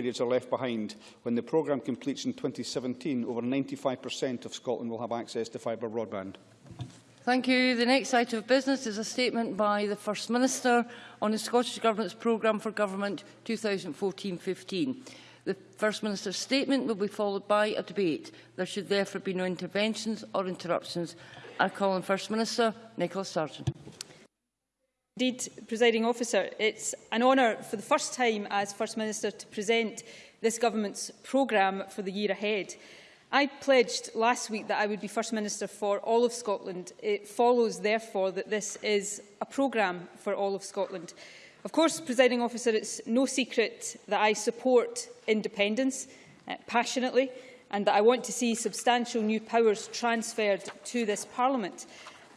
areas are left behind. When the programme completes in 2017, over 95% of Scotland will have access to fibre broadband. Thank you. The next item of business is a statement by the First Minister on the Scottish Government's programme for government 2014-15. The First Minister's statement will be followed by a debate. There should therefore be no interventions or interruptions. I call on First Minister Nicola Sturgeon. Indeed, Presiding Officer, it's an honour for the first time as First Minister to present this Government's programme for the year ahead. I pledged last week that I would be First Minister for all of Scotland. It follows, therefore, that this is a programme for all of Scotland. Of course, Presiding Officer, it's no secret that I support independence uh, passionately and that I want to see substantial new powers transferred to this Parliament.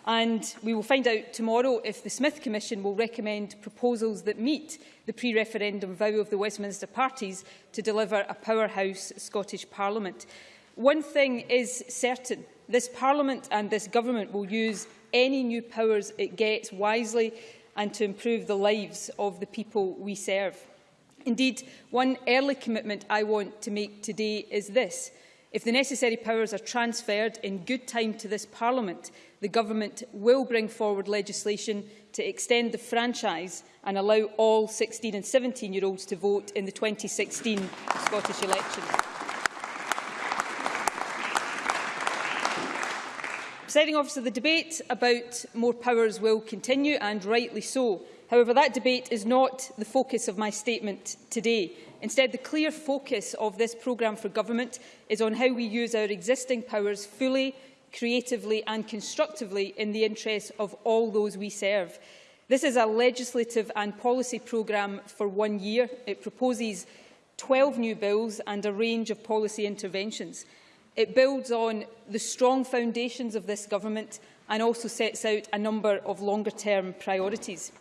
And we will find out tomorrow if the Smith Commission will recommend proposals that meet the pre-referendum vow of the Westminster parties to deliver a powerhouse Scottish Parliament. One thing is certain. This Parliament and this Government will use any new powers it gets wisely and to improve the lives of the people we serve. Indeed, one early commitment I want to make today is this. If the necessary powers are transferred in good time to this Parliament, the Government will bring forward legislation to extend the franchise and allow all 16 and 17-year-olds to vote in the 2016 Scottish election. Presiding officer, the debate about more powers will continue, and rightly so. However, that debate is not the focus of my statement today. Instead, the clear focus of this programme for government is on how we use our existing powers fully, creatively and constructively in the interests of all those we serve. This is a legislative and policy programme for one year. It proposes 12 new bills and a range of policy interventions. It builds on the strong foundations of this government and also sets out a number of longer-term priorities.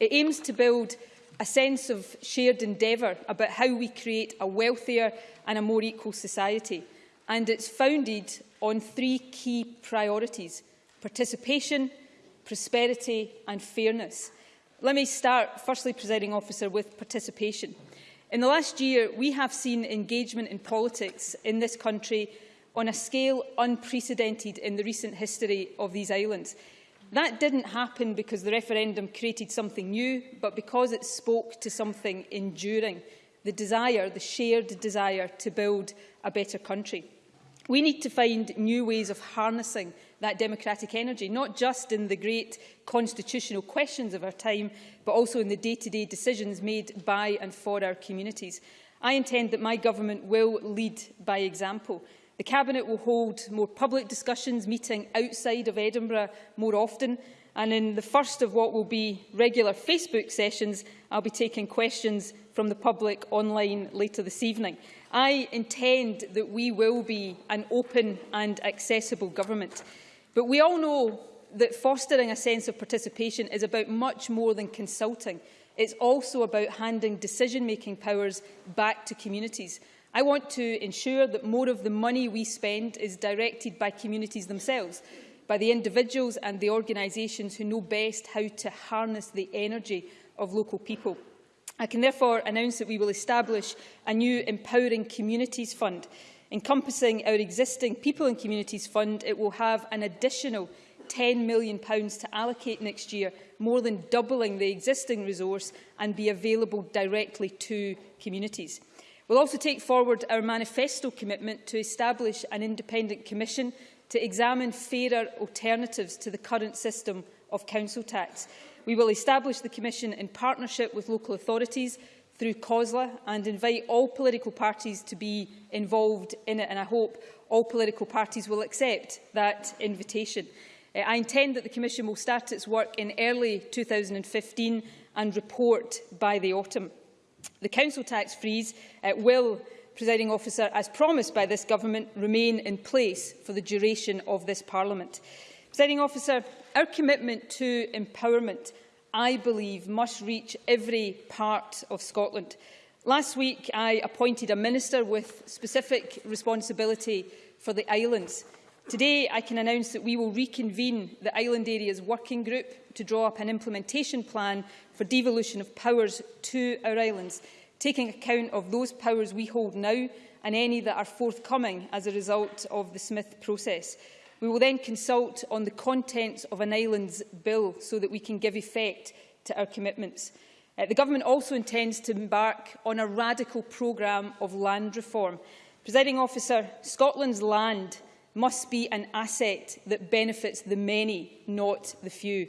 It aims to build a sense of shared endeavour about how we create a wealthier and a more equal society. And it's founded on three key priorities, participation, prosperity and fairness. Let me start, firstly, presiding officer, with participation. In the last year, we have seen engagement in politics in this country on a scale unprecedented in the recent history of these islands. That didn't happen because the referendum created something new, but because it spoke to something enduring, the desire, the shared desire to build a better country. We need to find new ways of harnessing that democratic energy, not just in the great constitutional questions of our time, but also in the day-to-day -day decisions made by and for our communities. I intend that my government will lead by example. The Cabinet will hold more public discussions, meeting outside of Edinburgh more often, and in the first of what will be regular Facebook sessions, I'll be taking questions from the public online later this evening. I intend that we will be an open and accessible government. But we all know that fostering a sense of participation is about much more than consulting. It's also about handing decision-making powers back to communities. I want to ensure that more of the money we spend is directed by communities themselves, by the individuals and the organisations who know best how to harness the energy of local people. I can therefore announce that we will establish a new Empowering Communities Fund. Encompassing our existing People and Communities Fund, it will have an additional £10 million to allocate next year, more than doubling the existing resource and be available directly to communities. We'll also take forward our manifesto commitment to establish an independent commission to examine fairer alternatives to the current system of council tax. We will establish the Commission in partnership with local authorities through COSLA and invite all political parties to be involved in it and I hope all political parties will accept that invitation. Uh, I intend that the Commission will start its work in early 2015 and report by the autumn. The council tax freeze uh, will, presiding officer, as promised by this government, remain in place for the duration of this parliament. Presiding officer, our commitment to empowerment, I believe, must reach every part of Scotland. Last week, I appointed a minister with specific responsibility for the islands. Today, I can announce that we will reconvene the Island Areas Working Group to draw up an implementation plan for devolution of powers to our islands taking account of those powers we hold now and any that are forthcoming as a result of the Smith process. We will then consult on the contents of an island's bill so that we can give effect to our commitments. Uh, the Government also intends to embark on a radical programme of land reform. Presiding officer, Scotland's land must be an asset that benefits the many, not the few.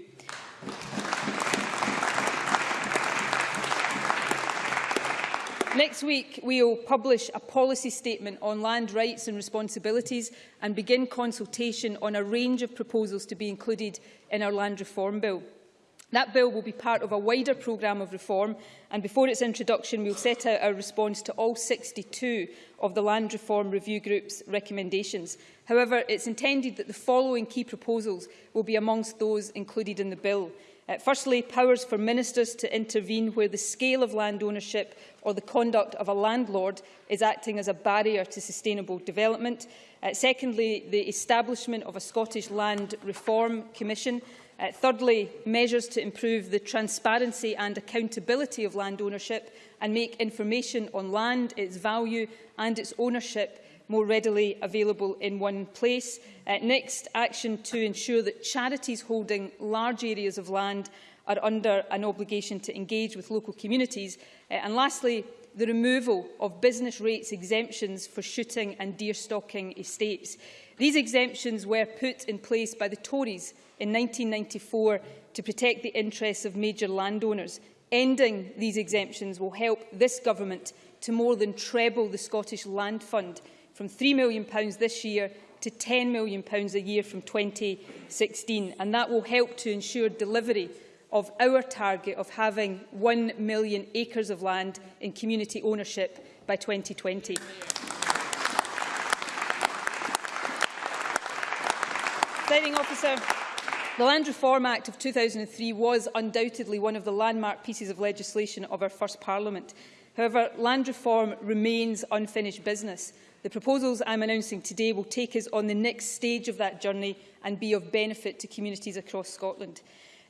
Next week, we will publish a policy statement on land rights and responsibilities and begin consultation on a range of proposals to be included in our land reform bill. That bill will be part of a wider programme of reform and before its introduction we will set out our response to all 62 of the Land Reform Review Group's recommendations. However, it's intended that the following key proposals will be amongst those included in the bill. Uh, firstly, powers for ministers to intervene where the scale of land ownership or the conduct of a landlord is acting as a barrier to sustainable development. Uh, secondly, the establishment of a Scottish Land Reform Commission. Uh, thirdly, measures to improve the transparency and accountability of land ownership and make information on land, its value and its ownership more readily available in one place. Uh, next, action to ensure that charities holding large areas of land are under an obligation to engage with local communities. Uh, and lastly, the removal of business rates exemptions for shooting and deer stalking estates. These exemptions were put in place by the Tories in 1994 to protect the interests of major landowners. Ending these exemptions will help this government to more than treble the Scottish Land Fund from £3 million this year to £10 million a year from 2016. And that will help to ensure delivery of our target of having 1 million acres of land in community ownership by 2020. Presiding officer, the Land Reform Act of 2003 was undoubtedly one of the landmark pieces of legislation of our first Parliament. However, land reform remains unfinished business. The proposals I'm announcing today will take us on the next stage of that journey and be of benefit to communities across Scotland.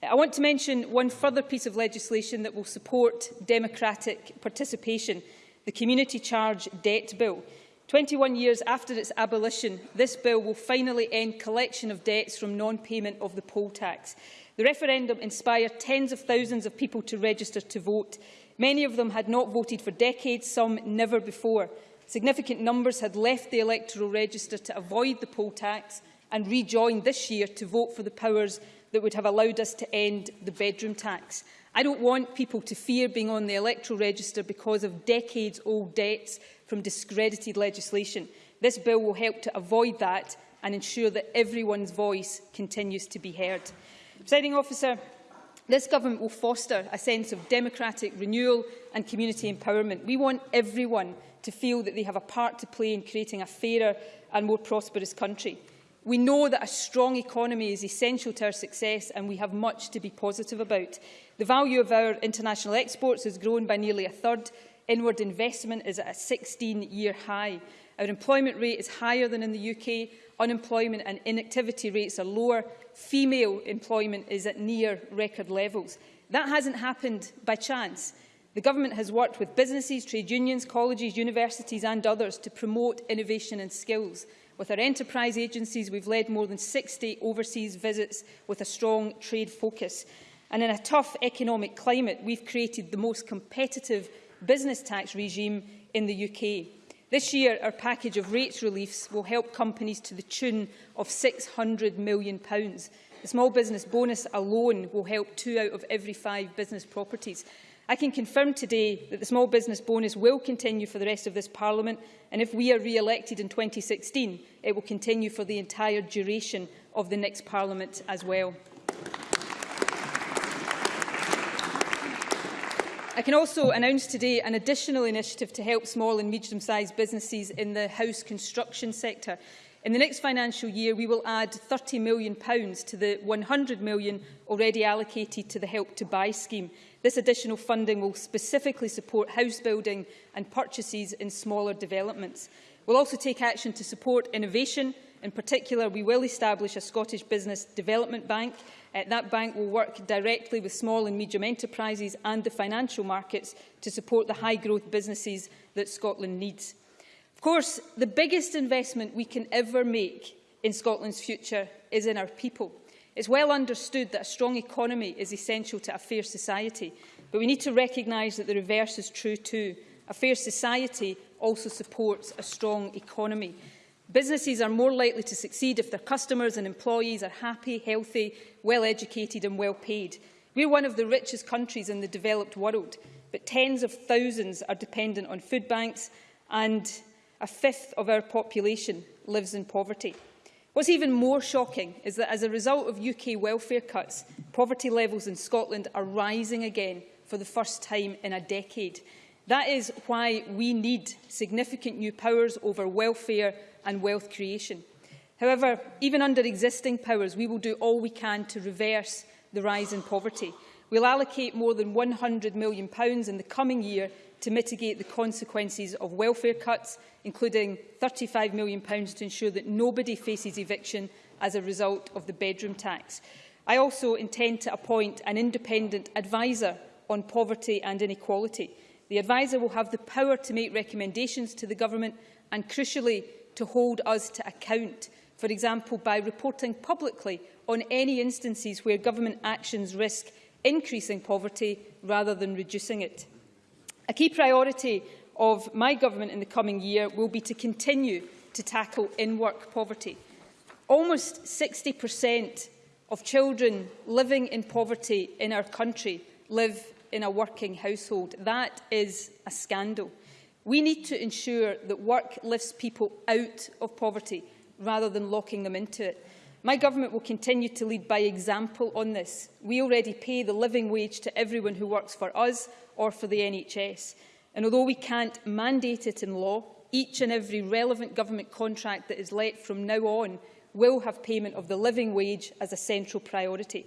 I want to mention one further piece of legislation that will support democratic participation, the Community Charge Debt Bill. 21 years after its abolition, this bill will finally end collection of debts from non-payment of the poll tax. The referendum inspired tens of thousands of people to register to vote. Many of them had not voted for decades, some never before. Significant numbers had left the electoral register to avoid the poll tax and rejoined this year to vote for the powers that would have allowed us to end the bedroom tax. I don't want people to fear being on the electoral register because of decades-old debts from discredited legislation. This bill will help to avoid that and ensure that everyone's voice continues to be heard. Presiding officer, this government will foster a sense of democratic renewal and community empowerment. We want everyone to feel that they have a part to play in creating a fairer and more prosperous country. We know that a strong economy is essential to our success and we have much to be positive about. The value of our international exports has grown by nearly a third. Inward investment is at a 16-year high. Our employment rate is higher than in the UK. Unemployment and inactivity rates are lower. Female employment is at near record levels. That hasn't happened by chance. The Government has worked with businesses, trade unions, colleges, universities and others to promote innovation and skills. With our enterprise agencies, we've led more than 60 overseas visits with a strong trade focus. And in a tough economic climate, we've created the most competitive business tax regime in the UK. This year, our package of rates reliefs will help companies to the tune of £600 million. The small business bonus alone will help two out of every five business properties. I can confirm today that the small business bonus will continue for the rest of this Parliament and if we are re-elected in 2016 it will continue for the entire duration of the next Parliament as well. I can also announce today an additional initiative to help small and medium-sized businesses in the house construction sector. In the next financial year, we will add £30 million to the £100 million already allocated to the Help to Buy scheme. This additional funding will specifically support house building and purchases in smaller developments. We'll also take action to support innovation In particular, we will establish a Scottish Business Development Bank. Uh, that bank will work directly with small and medium enterprises and the financial markets to support the high-growth businesses that Scotland needs. Of course, the biggest investment we can ever make in Scotland's future is in our people. It's well understood that a strong economy is essential to a fair society, but we need to recognise that the reverse is true too. A fair society also supports a strong economy. Businesses are more likely to succeed if their customers and employees are happy, healthy, well-educated and well paid. We're one of the richest countries in the developed world, but tens of thousands are dependent on food banks and a fifth of our population lives in poverty. What's even more shocking is that as a result of UK welfare cuts, poverty levels in Scotland are rising again for the first time in a decade. That is why we need significant new powers over welfare and wealth creation. However, even under existing powers, we will do all we can to reverse the rise in poverty. We'll allocate more than £100 million in the coming year to mitigate the consequences of welfare cuts, including £35 million to ensure that nobody faces eviction as a result of the bedroom tax. I also intend to appoint an independent advisor on poverty and inequality. The advisor will have the power to make recommendations to the government and, crucially, to hold us to account, for example, by reporting publicly on any instances where government actions risk increasing poverty rather than reducing it. A key priority of my government in the coming year will be to continue to tackle in-work poverty. Almost 60% of children living in poverty in our country live in a working household. That is a scandal. We need to ensure that work lifts people out of poverty rather than locking them into it. My government will continue to lead by example on this. We already pay the living wage to everyone who works for us or for the NHS. And although we can't mandate it in law, each and every relevant government contract that is let from now on will have payment of the living wage as a central priority.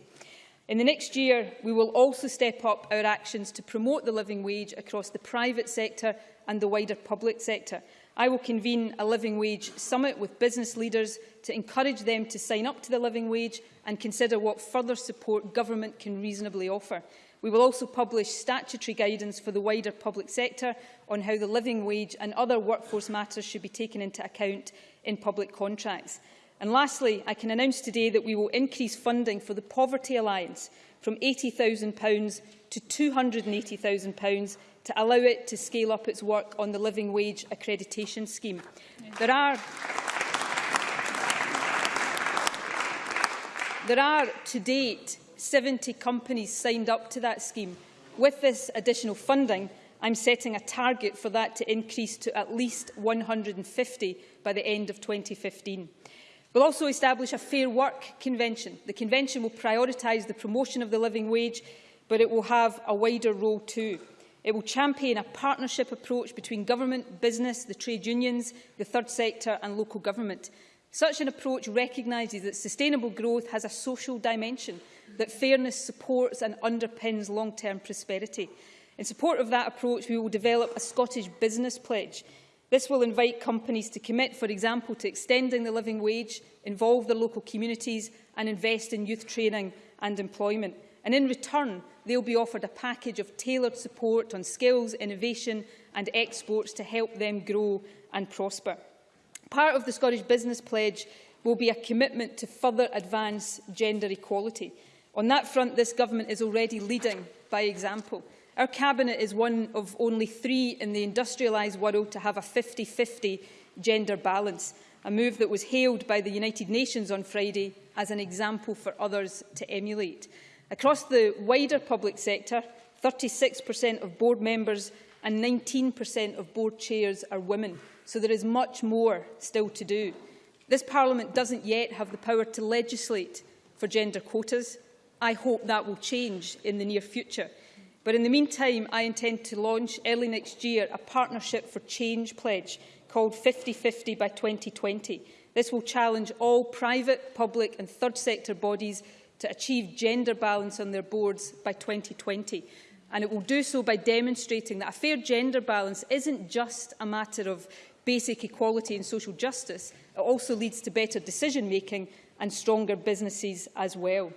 In the next year, we will also step up our actions to promote the living wage across the private sector and the wider public sector. I will convene a living wage summit with business leaders to encourage them to sign up to the living wage and consider what further support government can reasonably offer. We will also publish statutory guidance for the wider public sector on how the living wage and other workforce matters should be taken into account in public contracts. And lastly, I can announce today that we will increase funding for the Poverty Alliance from £80,000 to £280,000 to allow it to scale up its work on the Living Wage Accreditation Scheme. There are, there are, to date, 70 companies signed up to that scheme. With this additional funding, I'm setting a target for that to increase to at least 150 by the end of 2015. We'll also establish a Fair Work Convention. The Convention will prioritise the promotion of the living wage, but it will have a wider role too. It will champion a partnership approach between government, business, the trade unions, the third sector and local government. Such an approach recognises that sustainable growth has a social dimension, that fairness supports and underpins long-term prosperity. In support of that approach, we will develop a Scottish Business Pledge This will invite companies to commit, for example, to extending the living wage, involve their local communities and invest in youth training and employment. And in return, they'll be offered a package of tailored support on skills, innovation and exports to help them grow and prosper. Part of the Scottish Business Pledge will be a commitment to further advance gender equality. On that front, this government is already leading by example. Our Cabinet is one of only three in the industrialised world to have a 50-50 gender balance, a move that was hailed by the United Nations on Friday as an example for others to emulate. Across the wider public sector, 36% of board members and 19% of board chairs are women, so there is much more still to do. This Parliament doesn't yet have the power to legislate for gender quotas. I hope that will change in the near future. But in the meantime, I intend to launch early next year a Partnership for Change pledge called 50-50 by 2020. This will challenge all private, public and third sector bodies to achieve gender balance on their boards by 2020. And it will do so by demonstrating that a fair gender balance isn't just a matter of basic equality and social justice, it also leads to better decision making and stronger businesses as well.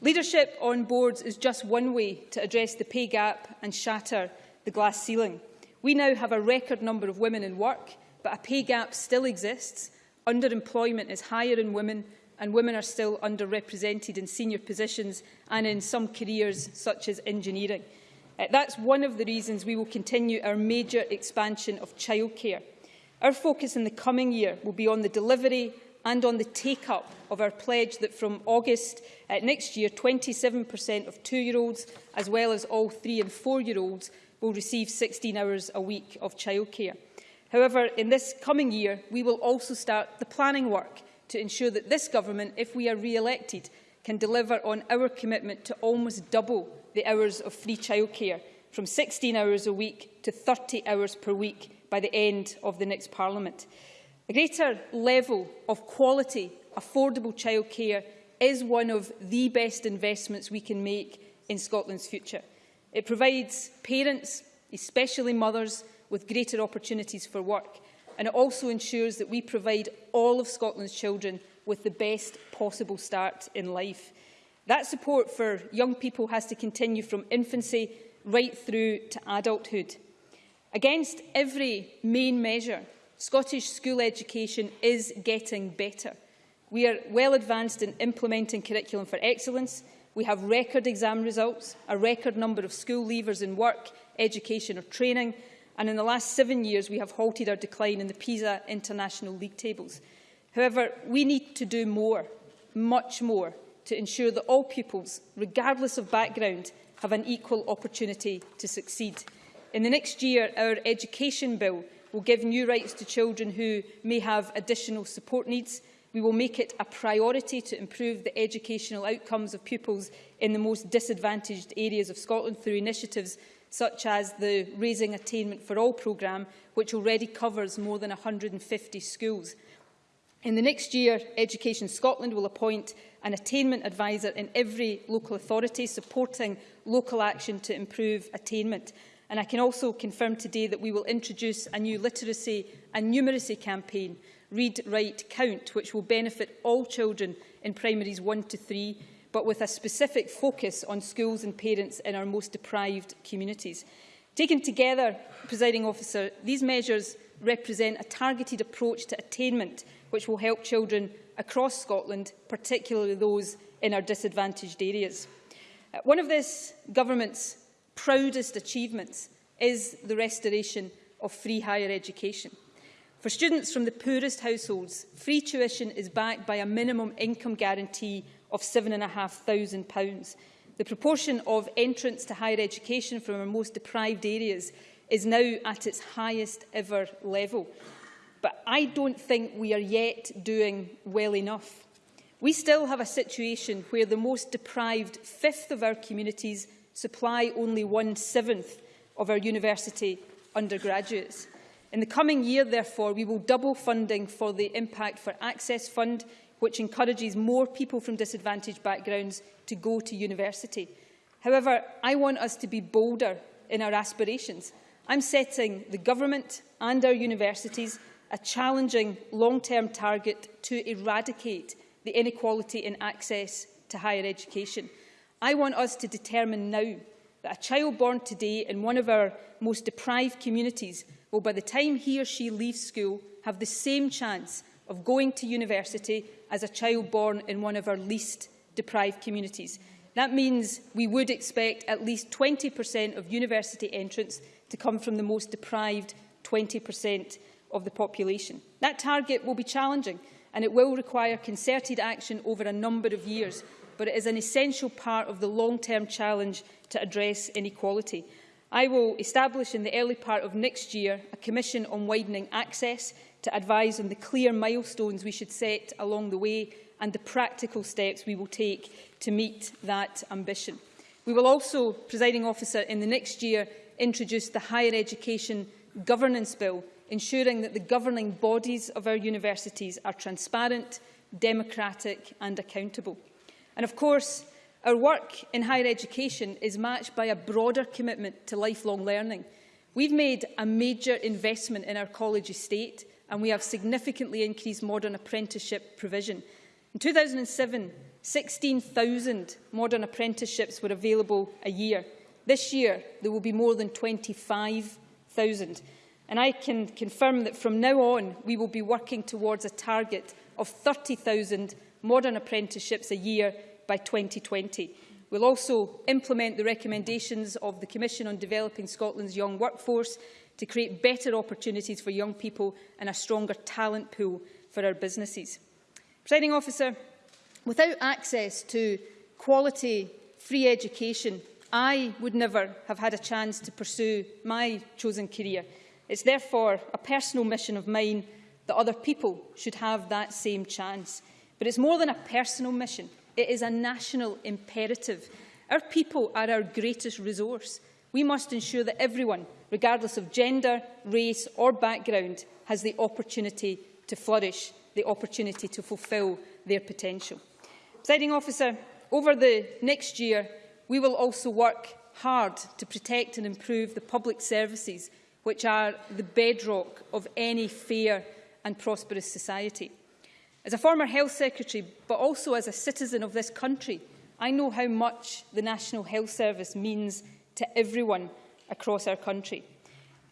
Leadership on boards is just one way to address the pay gap and shatter the glass ceiling. We now have a record number of women in work, but a pay gap still exists. Underemployment is higher in women and women are still underrepresented in senior positions and in some careers such as engineering. Uh, that's one of the reasons we will continue our major expansion of childcare. Our focus in the coming year will be on the delivery and on the take-up of our pledge that from August uh, next year, 27% of two-year-olds, as well as all three- and four-year-olds, will receive 16 hours a week of childcare. However, in this coming year, we will also start the planning work to ensure that this government, if we are re-elected, can deliver on our commitment to almost double the hours of free childcare from 16 hours a week to 30 hours per week by the end of the next Parliament. A greater level of quality, affordable childcare is one of the best investments we can make in Scotland's future. It provides parents, especially mothers, with greater opportunities for work and it also ensures that we provide all of Scotland's children with the best possible start in life. That support for young people has to continue from infancy right through to adulthood. Against every main measure, Scottish school education is getting better. We are well advanced in implementing curriculum for excellence. We have record exam results, a record number of school leavers in work, education or training, and in the last seven years we have halted our decline in the PISA international league tables. However, we need to do more, much more, to ensure that all pupils, regardless of background, have an equal opportunity to succeed. In the next year, our education bill will give new rights to children who may have additional support needs. We will make it a priority to improve the educational outcomes of pupils in the most disadvantaged areas of Scotland through initiatives such as the Raising Attainment for All programme, which already covers more than 150 schools. In the next year, Education Scotland will appoint an attainment advisor in every local authority, supporting local action to improve attainment. And I can also confirm today that we will introduce a new literacy and numeracy campaign, Read, Write, Count, which will benefit all children in primaries 1 to 3 but with a specific focus on schools and parents in our most deprived communities. Taken together, presiding officer, these measures represent a targeted approach to attainment which will help children across Scotland, particularly those in our disadvantaged areas. Uh, one of this government's proudest achievements is the restoration of free higher education. For students from the poorest households, free tuition is backed by a minimum income guarantee of £7,500. The proportion of entrants to higher education from our most deprived areas is now at its highest ever level. But I don't think we are yet doing well enough. We still have a situation where the most deprived fifth of our communities supply only one-seventh of our university undergraduates. In the coming year, therefore, we will double funding for the Impact for Access Fund which encourages more people from disadvantaged backgrounds to go to university. However, I want us to be bolder in our aspirations. I'm setting the government and our universities a challenging long-term target to eradicate the inequality in access to higher education. I want us to determine now that a child born today in one of our most deprived communities will, by the time he or she leaves school, have the same chance of going to university as a child born in one of our least deprived communities. That means we would expect at least 20% of university entrants to come from the most deprived 20% of the population. That target will be challenging and it will require concerted action over a number of years, but it is an essential part of the long-term challenge to address inequality. I will establish in the early part of next year a commission on widening access to advise on the clear milestones we should set along the way and the practical steps we will take to meet that ambition. We will also, presiding officer, in the next year introduce the Higher Education Governance Bill, ensuring that the governing bodies of our universities are transparent, democratic and accountable. And of course, our work in higher education is matched by a broader commitment to lifelong learning. We've made a major investment in our college estate and we have significantly increased modern apprenticeship provision. In 2007, 16,000 modern apprenticeships were available a year. This year, there will be more than 25,000. And I can confirm that from now on, we will be working towards a target of 30,000 modern apprenticeships a year by 2020. We'll also implement the recommendations of the Commission on Developing Scotland's Young Workforce to create better opportunities for young people and a stronger talent pool for our businesses. Presiding officer, without access to quality free education, I would never have had a chance to pursue my chosen career. It's therefore a personal mission of mine that other people should have that same chance. But it's more than a personal mission. It is a national imperative. Our people are our greatest resource. We must ensure that everyone, regardless of gender, race or background, has the opportunity to flourish, the opportunity to fulfil their potential. Presiding officer, over the next year, we will also work hard to protect and improve the public services which are the bedrock of any fair and prosperous society. As a former Health Secretary, but also as a citizen of this country, I know how much the National Health Service means to everyone across our country.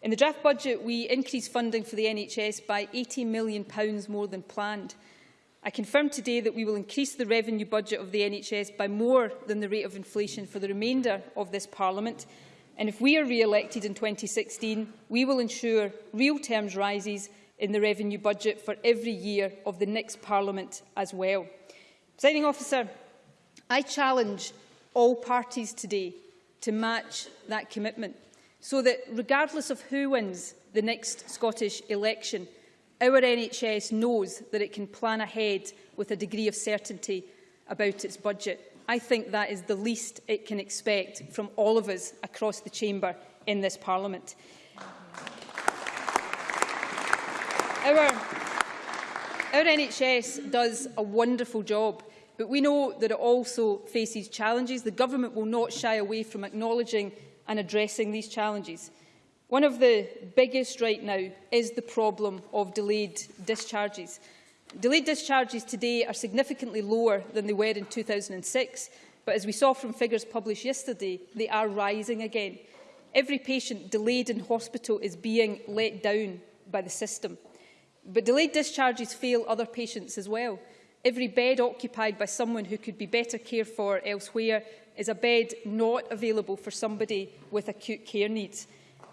In the draft budget, we increased funding for the NHS by £80 million pounds more than planned. I confirm today that we will increase the revenue budget of the NHS by more than the rate of inflation for the remainder of this Parliament. And if we are re-elected in 2016, we will ensure real terms rises in the revenue budget for every year of the next Parliament as well. Presiding officer, I challenge all parties today to match that commitment so that regardless of who wins the next Scottish election, our NHS knows that it can plan ahead with a degree of certainty about its budget. I think that is the least it can expect from all of us across the chamber in this Parliament. Our, our NHS does a wonderful job, but we know that it also faces challenges. The Government will not shy away from acknowledging and addressing these challenges. One of the biggest right now is the problem of delayed discharges. Delayed discharges today are significantly lower than they were in 2006, but as we saw from figures published yesterday, they are rising again. Every patient delayed in hospital is being let down by the system. But delayed discharges fail other patients as well. Every bed occupied by someone who could be better cared for elsewhere is a bed not available for somebody with acute care needs.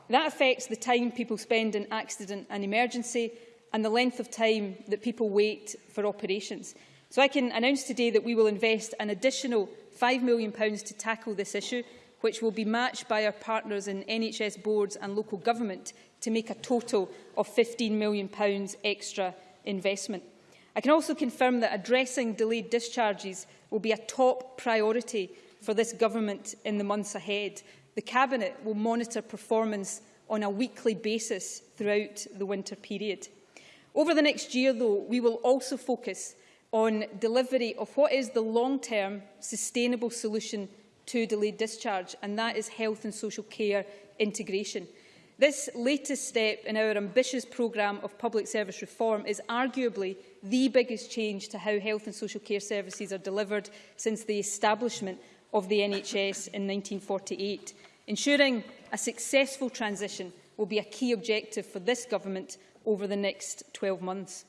That affects the time people spend in accident and emergency and the length of time that people wait for operations. So I can announce today that we will invest an additional £5 million to tackle this issue, which will be matched by our partners in NHS boards and local government to make a total of £15 million extra investment. I can also confirm that addressing delayed discharges will be a top priority for this government in the months ahead. The Cabinet will monitor performance on a weekly basis throughout the winter period. Over the next year, though, we will also focus on delivery of what is the long-term sustainable solution to delayed discharge, and that is health and social care integration. This latest step in our ambitious programme of public service reform is arguably the biggest change to how health and social care services are delivered since the establishment of the NHS in 1948. Ensuring a successful transition will be a key objective for this government over the next 12 months.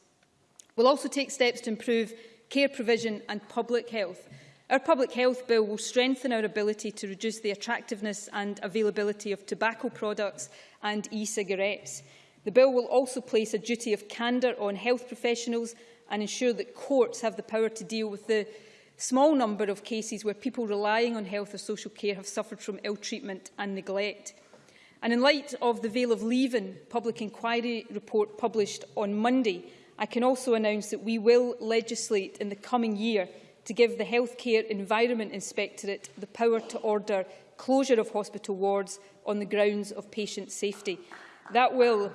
We'll also take steps to improve care provision and public health. Our public health bill will strengthen our ability to reduce the attractiveness and availability of tobacco products and e-cigarettes. The bill will also place a duty of candour on health professionals and ensure that courts have the power to deal with the small number of cases where people relying on health or social care have suffered from ill treatment and neglect. And in light of the Vale of Leven public inquiry report published on Monday, I can also announce that we will legislate in the coming year to give the Healthcare Environment Inspectorate the power to order closure of hospital wards on the grounds of patient safety. That will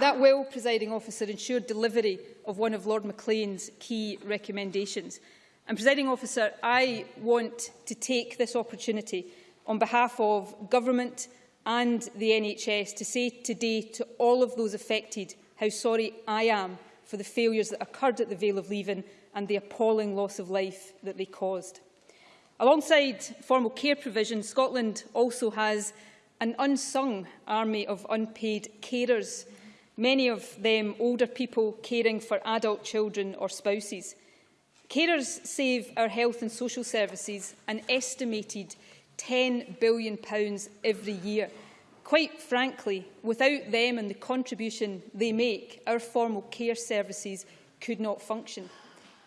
That will, presiding officer, ensure delivery of one of Lord Maclean's key recommendations. And, Presiding Officer, I want to take this opportunity on behalf of Government and the NHS to say today to all of those affected how sorry I am for the failures that occurred at the Vale of Leven and the appalling loss of life that they caused. Alongside formal care provision, Scotland also has an unsung army of unpaid carers, many of them older people caring for adult children or spouses. Carers save our health and social services an estimated £10 billion every year. Quite frankly, without them and the contribution they make, our formal care services could not function.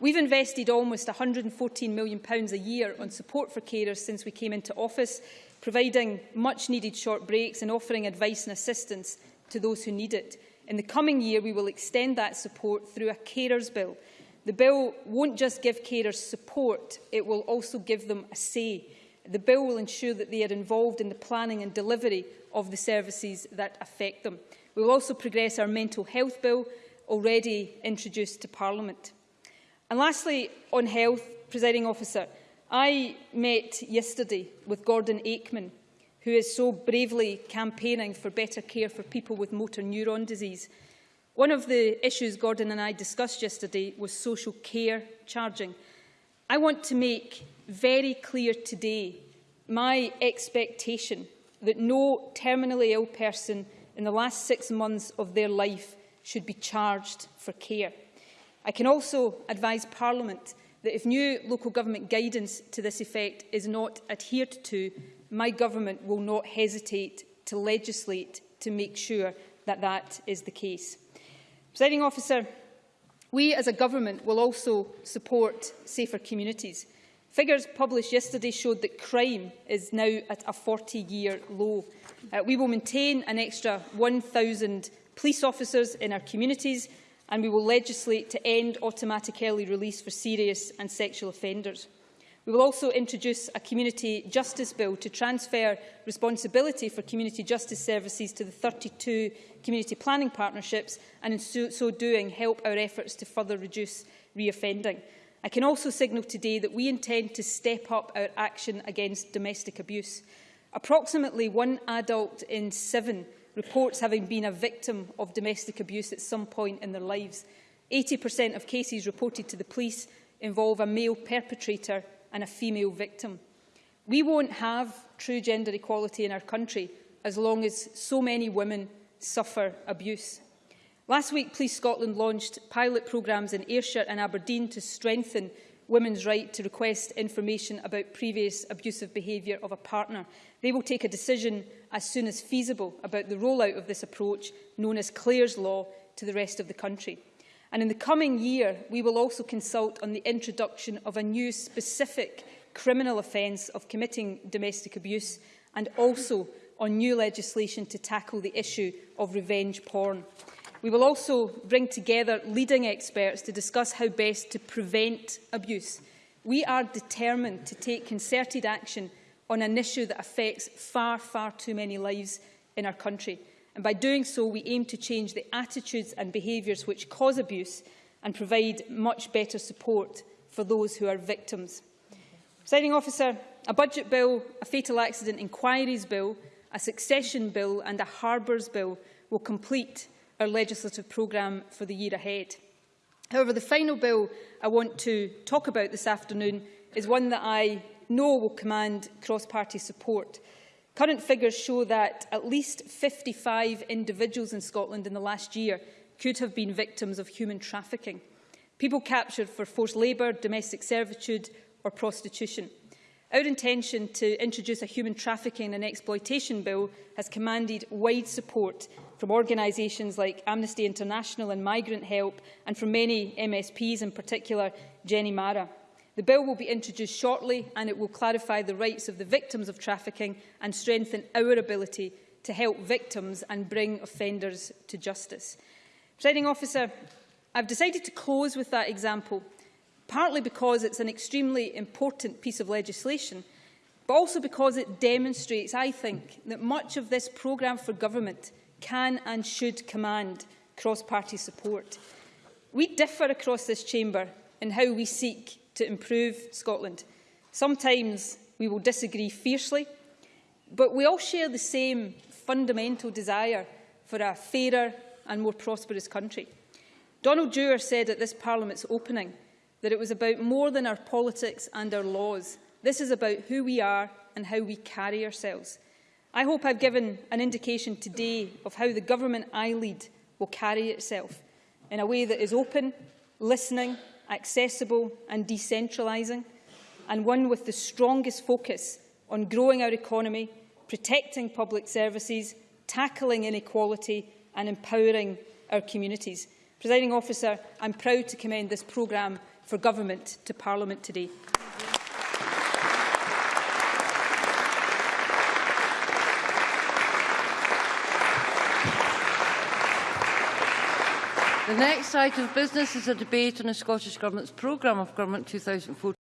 We've invested almost £114 million a year on support for carers since we came into office, providing much-needed short breaks and offering advice and assistance to those who need it. In the coming year, we will extend that support through a carers bill. The bill won't just give carers support, it will also give them a say. The bill will ensure that they are involved in the planning and delivery of the services that affect them. We will also progress our mental health bill, already introduced to Parliament. And lastly, on health, presiding officer, I met yesterday with Gordon Aikman, who is so bravely campaigning for better care for people with motor neuron disease. One of the issues Gordon and I discussed yesterday was social care charging. I want to make very clear today my expectation that no terminally ill person in the last six months of their life should be charged for care. I can also advise Parliament that if new local government guidance to this effect is not adhered to, my government will not hesitate to legislate to make sure that that is the case. Presiding officer, we as a government will also support safer communities. Figures published yesterday showed that crime is now at a 40-year low. Uh, we will maintain an extra 1,000 police officers in our communities and we will legislate to end automatic early release for serious and sexual offenders. We will also introduce a community justice bill to transfer responsibility for community justice services to the 32 community planning partnerships and in so, so doing help our efforts to further reduce reoffending. I can also signal today that we intend to step up our action against domestic abuse. Approximately one adult in seven reports having been a victim of domestic abuse at some point in their lives. 80% of cases reported to the police involve a male perpetrator and a female victim. We won't have true gender equality in our country as long as so many women suffer abuse. Last week, Police Scotland launched pilot programmes in Ayrshire and Aberdeen to strengthen women's right to request information about previous abusive behaviour of a partner. They will take a decision as soon as feasible about the rollout of this approach, known as Clare's Law, to the rest of the country. And in the coming year, we will also consult on the introduction of a new specific criminal offence of committing domestic abuse and also on new legislation to tackle the issue of revenge porn. We will also bring together leading experts to discuss how best to prevent abuse. We are determined to take concerted action on an issue that affects far, far too many lives in our country. And by doing so, we aim to change the attitudes and behaviours which cause abuse and provide much better support for those who are victims. Signing officer, a budget bill, a fatal accident inquiries bill, a succession bill and a harbours bill will complete our legislative programme for the year ahead. However, the final bill I want to talk about this afternoon is one that I know will command cross-party support. Current figures show that at least 55 individuals in Scotland in the last year could have been victims of human trafficking. People captured for forced labour, domestic servitude or prostitution. Our intention to introduce a human trafficking and exploitation bill has commanded wide support from organisations like Amnesty International and Migrant Help and from many MSPs, in particular Jenny Marra. The bill will be introduced shortly and it will clarify the rights of the victims of trafficking and strengthen our ability to help victims and bring offenders to justice. Presiding officer, I've decided to close with that example partly because it's an extremely important piece of legislation, but also because it demonstrates, I think, that much of this programme for government can and should command cross-party support. We differ across this chamber in how we seek to improve Scotland. Sometimes we will disagree fiercely, but we all share the same fundamental desire for a fairer and more prosperous country. Donald Dewar said at this Parliament's opening that it was about more than our politics and our laws. This is about who we are and how we carry ourselves. I hope I've given an indication today of how the government I lead will carry itself in a way that is open, listening, accessible and decentralising, and one with the strongest focus on growing our economy, protecting public services, tackling inequality and empowering our communities. Presiding officer, I'm proud to commend this programme for government to Parliament today. The next item of business is a debate on the Scottish Government's programme of government 2014.